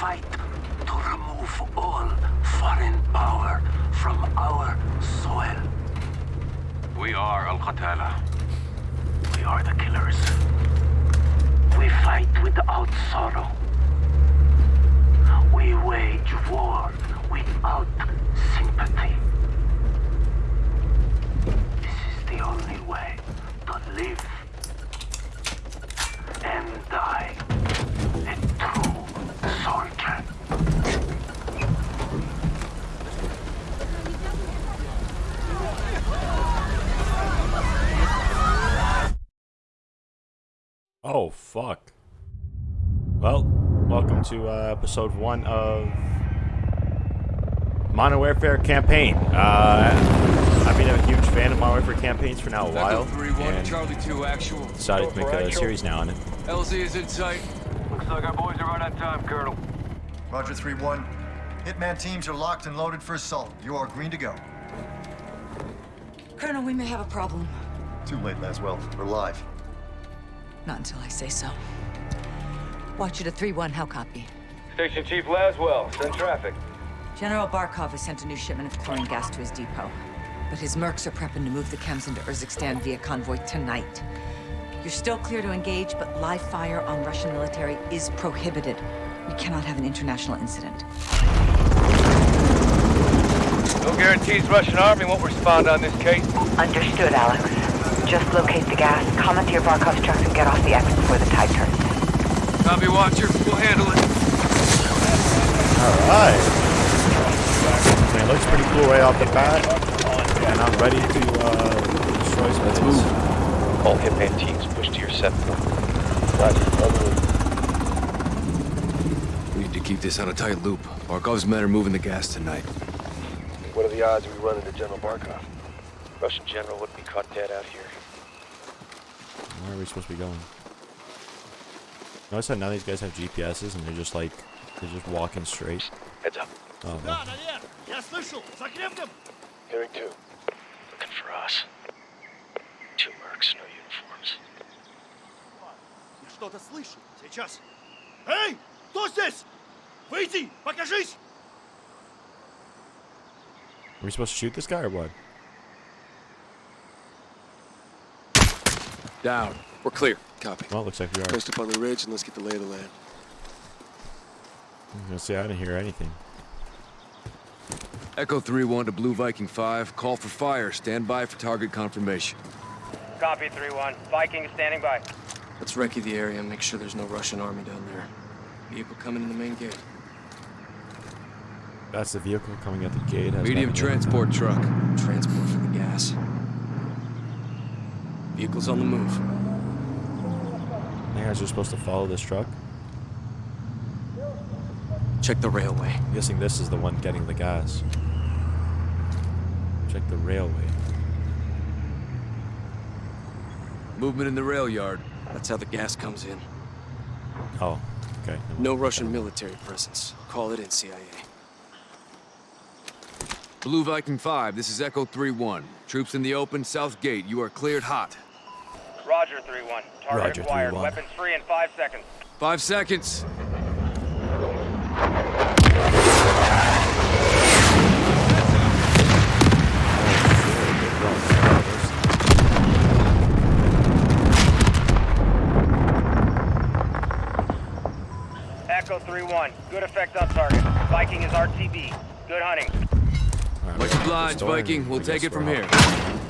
fight to remove all foreign power from our soil. We are Al Qatala. We are the killers. We fight without sorrow. We wage war without sympathy. This is the only way to live and die a true soldier. Oh, fuck. Well, welcome to uh, episode one of Modern Warfare Campaign. Uh, I've been a huge fan of Modern Warfare campaigns for now a while, 3-1, and Charlie 2 actual. decided to make a series now on it. LZ is in sight. Looks like our boys are right on time, Colonel. Roger 3-1. Hitman teams are locked and loaded for assault. You are green to go. Colonel, we may have a problem. Too late, Laswell. We're live. Not until I say so. Watch it at 3-1, how copy? Station Chief Laswell, send traffic. General Barkov has sent a new shipment of chlorine gas to his depot. But his mercs are prepping to move the chems into Urzikstan via convoy tonight. You're still clear to engage, but live fire on Russian military is prohibited. We cannot have an international incident. No guarantees Russian army won't respond on this case. Understood, Alex. Just locate the gas, comment to your Barkov's trucks, and get off the X before the tide turns. Copy, Watcher. We'll handle it. Alright. I mean, it looks pretty cool right off the bat, and I'm ready to uh, destroy some Let's move. All Hitman teams push to your set point. Roger, We need to keep this on a tight loop. Barkov's men are moving the gas tonight. What are the odds we run into General Barkov? Russian general wouldn't be caught dead out here. Where are we supposed to be going? Notice how none of these guys have GPSs and they're just like, they're just walking straight. Heads up. Oh, no. Hearing two. Looking for us. Two mercs, no uniforms. Я что-то слышу. Сейчас. Эй! Кто здесь? Выйди! Покажись! Are we supposed to shoot this guy or what? Down. We're clear. Copy. Well, it looks like we are. Post up on the ridge and let's get the lay of the land. I was gonna say I didn't hear anything. Echo 3-1 to Blue Viking 5. Call for fire. Stand by for target confirmation. Copy 3-1. Viking is standing by. Let's recce the area and make sure there's no Russian army down there. Vehicle coming in the main gate. That's the vehicle coming at the gate. has Medium nothing to do with transport truck. Transport for the gas. Vehicle's on the move. that. You guys are supposed to follow this truck. Check the railway. I'm guessing this is the one getting the gas. Check the railway. Movement in the rail yard. That's how the gas comes in. Oh, okay. No Russian military presence. Call it in, CIA. Blue Viking 5, this is Echo 3-1. Troops in the open, south gate. You are cleared hot. Roger 3-1. Target Roger, acquired. 3-1. Weapons free in five seconds. Five seconds. Echo 3-1. Good effect on target. Viking is RTB. Good hunting. Alright, Much obliged, Viking. We'll take it from we're here.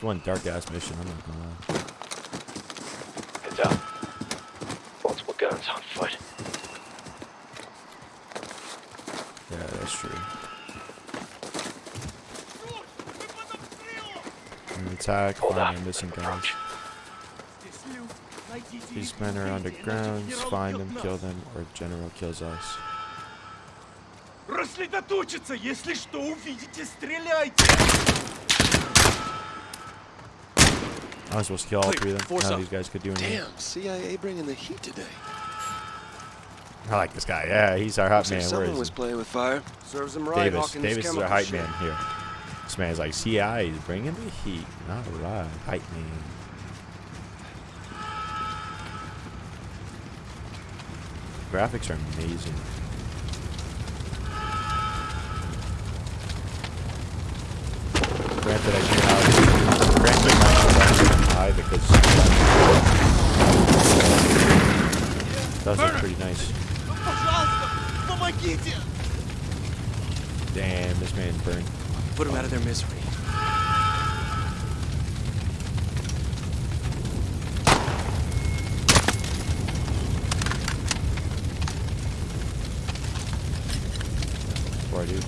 It's one dark ass mission. I'm not gonna lie. Heads up. Multiple guns on foot. Yeah, that's true. An attack, Hold find up. the missing guys. Approach. These men are underground. Find them, kill them, or General kills us. Рассредоточиться! Если что увидите, стреляйте! I was supposed to kill all three of them. Force None of these guys could do anything. Damn, CIA bringing the heat today. I like this guy. Yeah, he's our hot Looks man. Where someone is was he? playing with fire. Serves him right, Davis. hawking this Davis is our chemical hype shit. man here. This man's like, CI is bringing the heat. All right, lightning. Graphics are amazing. does look pretty nice. Damn, this man burned. Put him out of their misery. Pardu.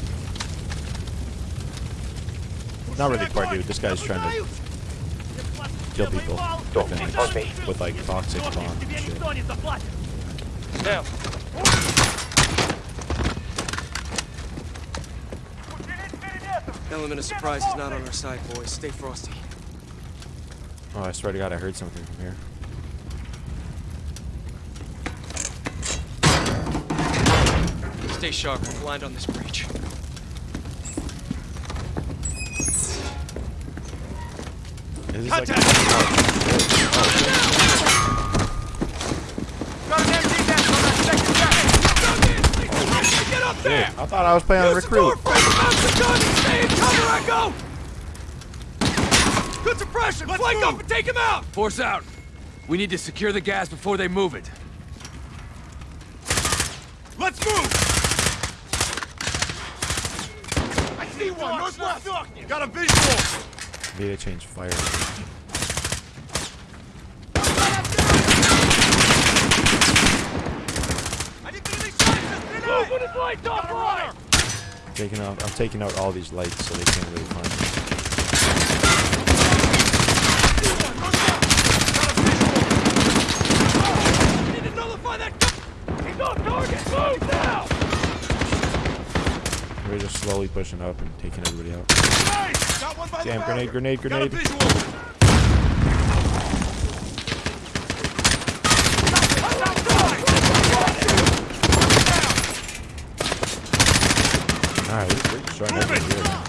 Not really Pardu, this guy's trying to kill people. Don't with like toxic bombs down. Element of surprise is not on our side, boys. Stay frosty. Oh, I swear to God, I heard something from here. Stay sharp. We're blind on this breach. Contact! Like oh, there! I thought I was playing on Use the door recruit. frame to mount the gun and stay in cover I go! Good suppression! Flank up and take him out! Force out. We need to secure the gas before they move it. Let's move! I see one! Northwest! Got a visual! Maybe they changed fire. I need to release shots! Move when it's lights off! Right. Taking out, I'm taking out all these lights so they can't really find me. Need to nullify that! He's on target! Move now! We're just slowly pushing up and taking everybody out. Nice! Got one by Damn, the grenade, barrier. grenade, Got a grenade. visual! Alright, we're starting everything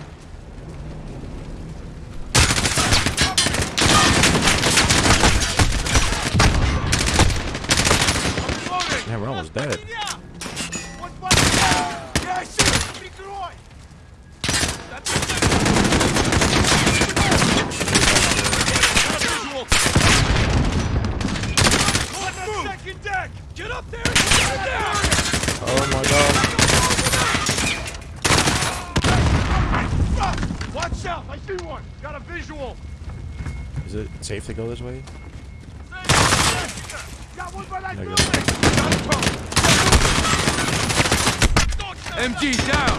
Got visual! Is it safe to go this way? Got one by that No, building! good. Got a car! MG down.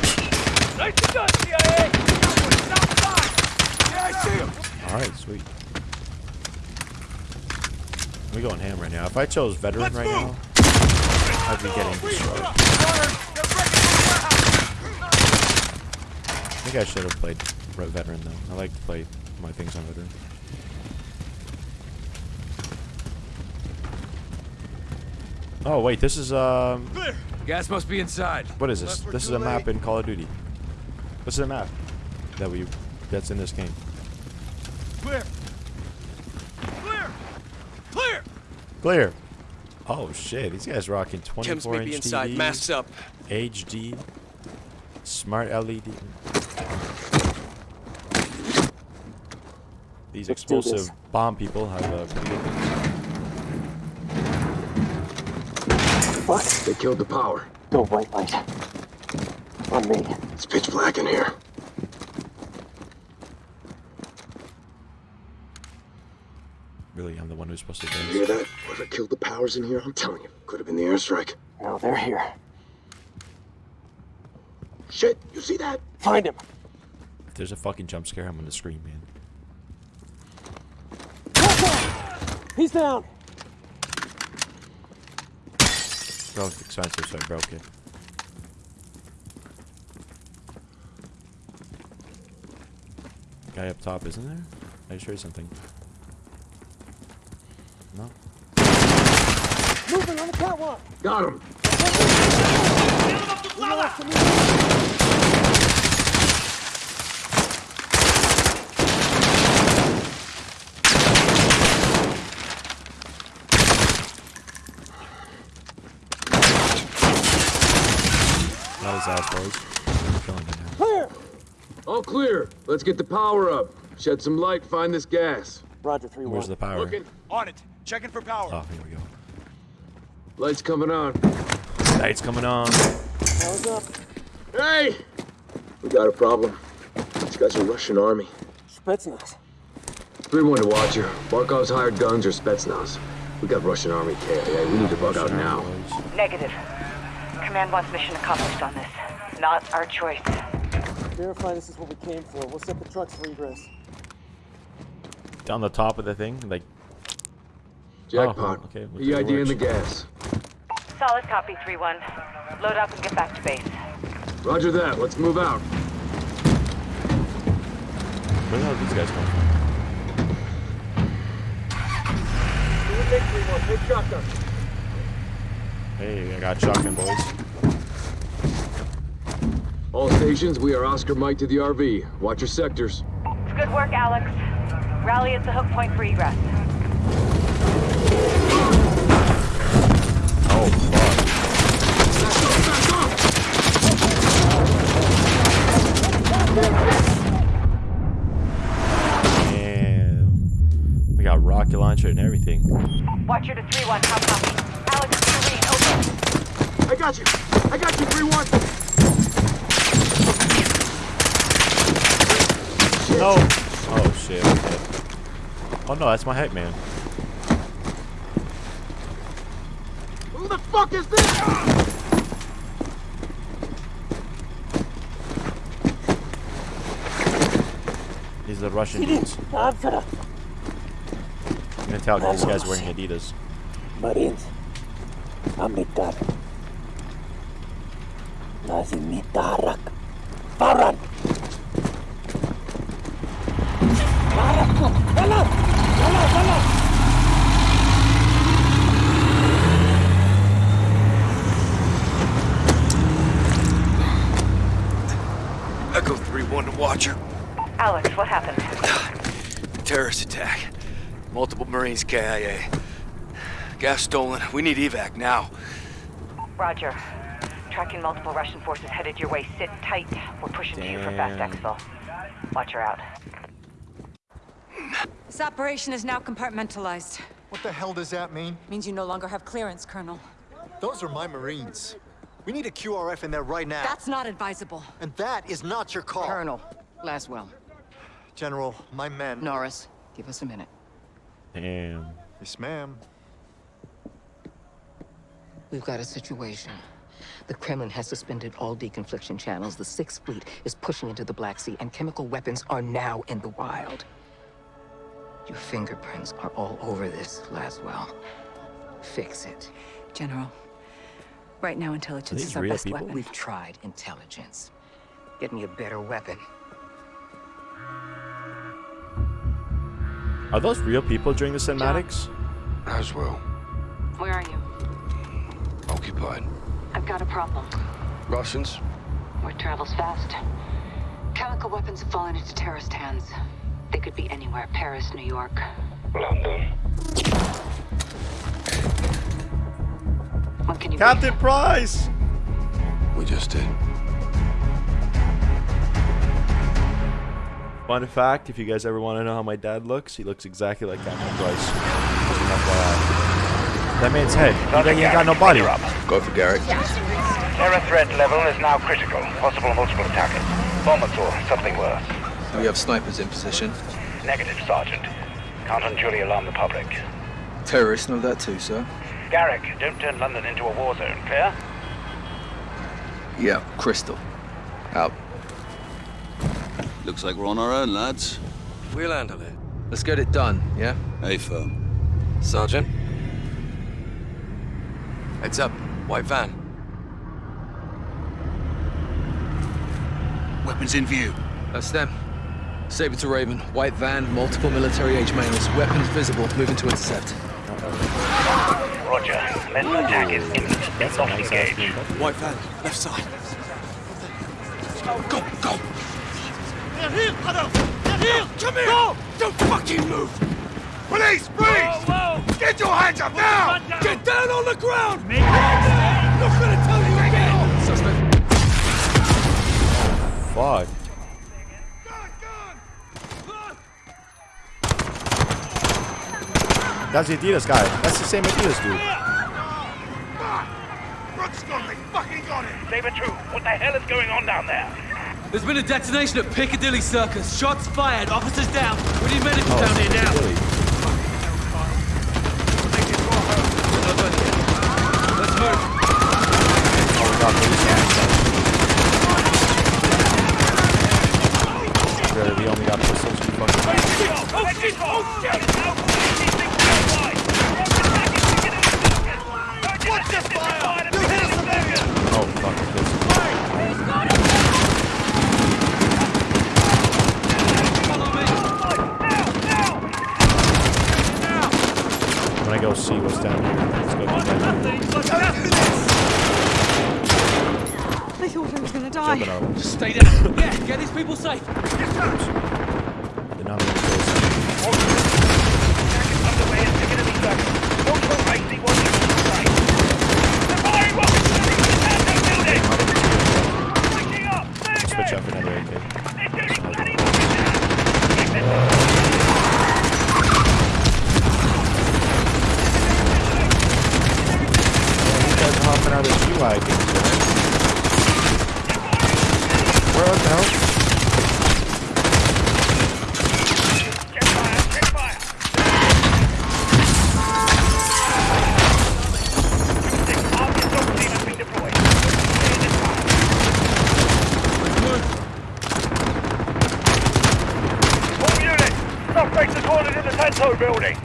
Nice done, CIA! Outside! Yeah, I see him! Alright, sweet. We going ham right now. If I chose veteran Let's right move. now, I'd be getting destroyed. I think I should have played red veteran though. I like to play my things on veteran. Oh wait, this is um, Clear! Gas must be inside. what is this? Unless This is a map late. in Call of Duty. What's the map that we that's in this game? Clear! Clear! Clear! Clear. Oh shit, these guys rocking 24 Chems may inch be inside. TVs, Masks up. HD, smart LED. These explosive bomb people have uh, pretty good things. They killed the power. No white light. On me. It's pitch black in here. Really, I'm the one who's supposed to You do hear that? Whoever killed the powers in here, I'm telling you, could have been the airstrike. No, they're here. Shit, you see that? Find him. If there's a fucking jump scare, I'm gonna scream, man. He's down. Bro, it's expensive, so I broke it. Guy up top, isn't there? I just heard something. No? Moving on the catwalk. Got him. his ass, boys. I'm killing him now. Clear! All clear. Let's get the power up. Shed some light, find this gas. Roger, 3-1. Where's the power? Looking. On it. Checking for power. Oh, here we go. Lights coming on. Lights coming on. Power's up. Hey! We got a problem. These guys are Russian army. Spetsnaz. 3-1 to Watcher. Barkov's hired guns or Spetsnaz. We got Russian army KIA. We need to bug out now. Negative. Command wants mission accomplished on this. Not our choice. Verify this is what we came for. We'll set the trucks for egress. Down the top of the thing, like Jackpot. Oh, okay, looks like it EID in the gas. Solid copy, 3-1. Load up and get back to base. Roger that. Let's move out. where the hell these guys coming from? Do the big 3-1. Take shotgun. Hey, I got shotgun, boys. All stations, we are Oscar Mike to the RV. Watch your sectors. It's good work, Alex. Rally at the hook point for egress. Oh, fuck. Damn. We got rocket launcher and everything. Watcher to 3-1. How copy? Alex, Serene, over. I got you. I got you, 3-1. No. Oh shit. okay. Oh no, that's my hype man. Who the fuck is this? These are Russian dudes. Answer. I'm gonna tell these guys wearing Adidas. Marines. Amitar. Nazimitarak. Baran. Echo 3-1 to Watcher. Alex, what happened? Terrorist attack. Multiple Marines KIA. Gas stolen. We need evac now. Roger. Tracking multiple Russian forces headed your way. Sit tight. We're pushing to you for fast Damn. exfil. Watcher out. This operation is now compartmentalized. What the hell does that mean? Means you no longer have clearance, Colonel. Those are my Marines. We need a QRF in there right now. That's not advisable. And that is not your call. Colonel, Laswell, General, my men. Norris, give us a minute. Damn. Yes, ma'am. We've got a situation. The Kremlin has suspended all deconfliction channels. The Sixth Fleet is pushing into the Black Sea, and chemical weapons are now in the wild. Your fingerprints are all over this, Laswell. Fix it. General, right now intelligence is our best people? weapon. We've tried intelligence. Get me a better weapon. Are those real people during the cinematics? As well. Where are you? Mm, occupied. I've got a problem. Russians? Word travels fast. Chemical weapons have fallen into terrorist hands. They could be anywhere. Paris, New York. London. When can you Captain Price! We just did. Fun fact, if you guys ever want to know how my dad looks, he looks exactly like Captain Price. Just. That man's head. He ain't got no body. Rob. Go for Garrick. Terror threat level is now critical. Possible multiple attackers. Bombers or something worse. Do we have snipers in position? Negative, Sergeant. Can't unduly alarm the public. Terrorists know that too, sir. Garrick, don't turn London into a war zone, clear? Yeah, Crystal. Out. Looks like we're on our own, lads. We'll handle it. Let's get it done, yeah? Hey, firm. Sergeant, Heads up. white van. Weapons in view. That's them. Saber to Raven. White van, multiple military age males. Weapons visible. Moving to intercept. Roger. Mental attack is imminent. Not engaged. White van, left side. Go, go! They're here, Otto! They're here! Come here! Go! Don't fucking move! Police, please! Whoa, whoa! Get your hands up now! Get down on the ground! Make Not gonna tell you again! Suspect. fuck? That's the Adidas guy. That's the same Adidas dude. Brooks got me! Fucking got him! Saber 2, what the hell is going on down there? There's been a detonation at Piccadilly Circus. Shots fired. Officers down. We need medical Oh, down here now. Oh, Piccadilly. Let's move. Oh my god, police officer. Really, we only got pistols. We fucking. Oh, shit! Oh, shit! Now, these things outside! Watch the fire! You hit us Oh fuck, pistol. I'm gonna go see what's down here. Let's go do that. I thought I was gonna Jumping die. up. Just stay down. Yeah, get these people safe. Did not mean to go see. Switch up another AK. These guys are hopping out of the shoe wagons, man. Where the hell? All units, suspects are cornered in the Tanto building.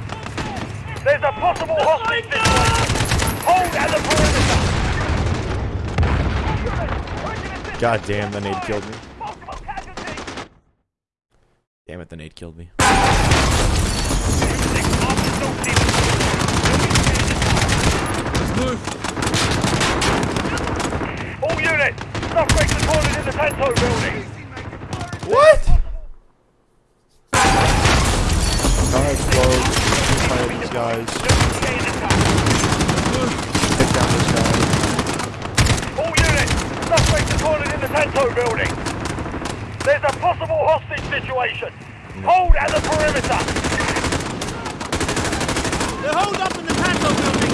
There's a possible hostage situation. Hold at the perimeter. God damn, the nade killed me. Damn it, the nade killed me. Move. All units, suspects are cornered in the Tanto building. What? Car explodes. Shoot fire these guys. Take down this guy. All units, suspects are building. There's a possible hostage situation. Hold at the perimeter. They're holed up in the Tanto building!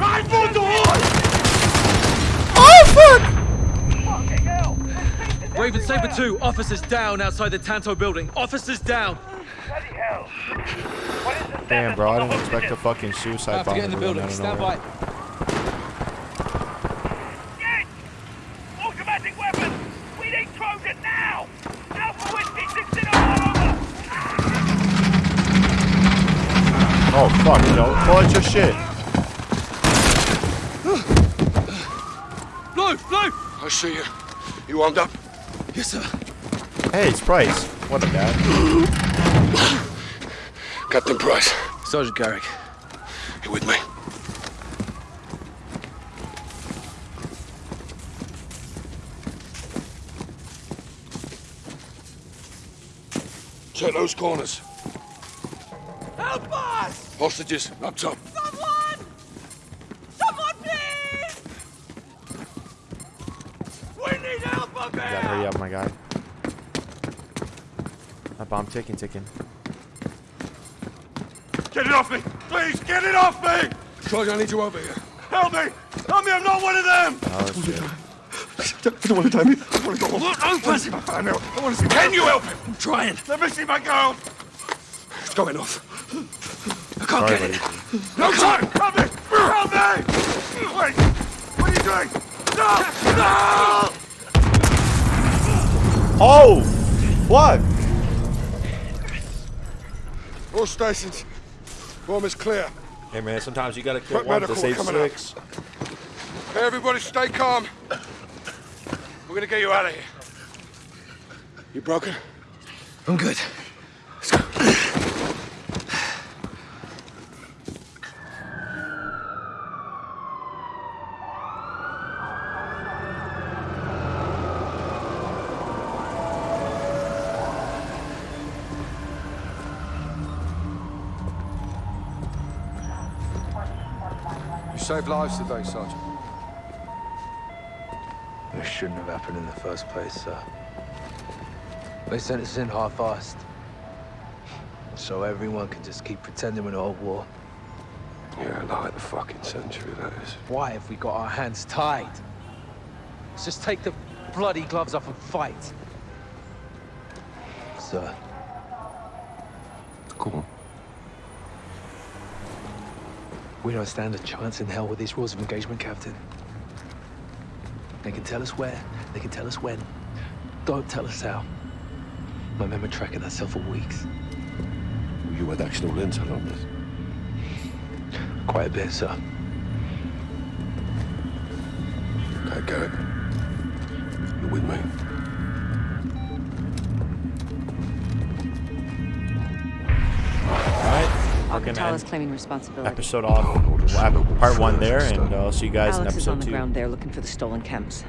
Right for the Raven Saber 2, officers down outside the Tanto building. Officers down. Damn, bro, I didn't expect a fucking suicide Have to bomber get in the building. Stand nowhere. by. Automatic weapons. We need Trojan now. Alpha Whiskey 16. Oh, fuck, no. Pull out your shit. Blue, blue. I see you. You armed up? Yes, sir. Hey, it's Price. What a dad. Captain Price. Sergeant Garrick. You with me? Check those corners. Help us! Hostages, up top. Someone! Someone, please! We need help up You gotta hurry up, my guy. That bomb ticking, ticking. Get it off me! Please, get it off me! Sergeant, I need you over here. Help me! Help me, I'm not one of them! Oh, shit. I don't want to die me. I want to go home. Look, open! I want to see my family. I want to see Can you help him? I'm trying. Let me see my girl! It's going off. I can't Sorry, get buddy. it. No time! Help me! Help me! Wait! What are you doing? No! No! Oh! What? All stations. Bomb is clear. Hey, man, sometimes you gotta kill Quick one to save coming up. six. Hey, everybody stay calm. We're gonna get you out of here. You broken? I'm good. Saved lives today, Sergeant. This shouldn't have happened in the first place, sir. They sent us in half-assed. So everyone can just keep pretending we're not at war. Yeah, like the fucking century, that is. Why have we got our hands tied? Let's just take the bloody gloves off and fight. Sir. Go on. We don't stand a chance in hell with these rules of engagement, Captain. They can tell us where, they can tell us when. Don't tell us how. My men were tracking that cell for weeks. You had actual intel on this? Quite a bit, sir. Okay, Garrick. You're with me. We're gonna end claiming responsibility. episode off. We'll part one there, and I'll see you guys in Alex is on the two. ground there looking for the stolen chems.